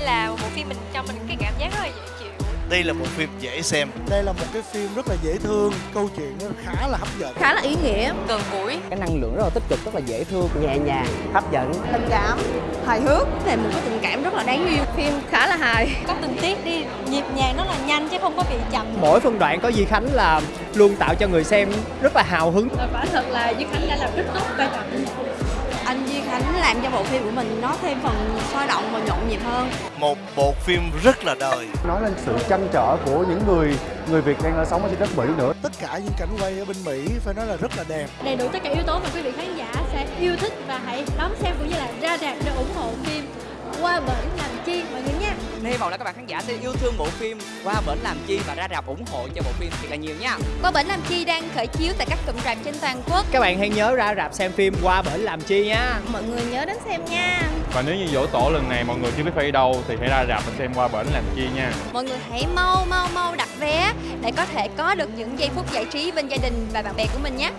đây là một bộ phim mình cho mình cái cảm giác rất là dễ chịu? Đây là bộ phim dễ xem. Đây là một cái phim rất là dễ thương, câu chuyện nó khá là hấp dẫn. khá là ý nghĩa. Gần gũi. Cái năng lượng rất là tích cực rất là dễ thương. Nhẹ nhàng hấp dẫn. Tình cảm hài hước. Là một cái tình cảm rất là đáng yêu. Phim khá là hài. Có tình tiết đi. Nhịp nhàng nó là nhanh chứ không có bị chậm. Mỗi phân đoạn có Di Khánh là luôn tạo cho người xem rất là hào hứng. Và quả thật là Duy Khánh đã làm rất tốt vai trò làm cho bộ phim của mình nó thêm phần sôi động và nhộn nhịp hơn Một bộ phim rất là đời nói lên sự trăn trở của những người người Việt đang sống ở trên đất Mỹ nữa. Tất cả những cảnh quay ở bên Mỹ phải nói là rất là đẹp. đầy đủ tất cả yếu tố mà quý vị khán giả sẽ yêu thích và hãy đón xem cũng như là ra rạp để ủng hộ phim qua bển làm chi mọi người nha hy vọng là các bạn khán giả sẽ yêu thương bộ phim qua bển làm chi và ra rạp ủng hộ cho bộ phim thật là nhiều nha. Qua bển làm chi đang khởi chiếu tại các cụm rạp trên toàn quốc. Các bạn hãy nhớ ra rạp xem phim qua bển làm chi nha. Mọi người nhớ đến xem nha. Và nếu như dỗ tổ lần này mọi người chưa biết phải đi đâu thì hãy ra rạp và xem qua bển làm chi nha. mọi người hãy mau mau mau đặt vé để có thể có được những giây phút giải trí bên gia đình và bạn bè của mình nhé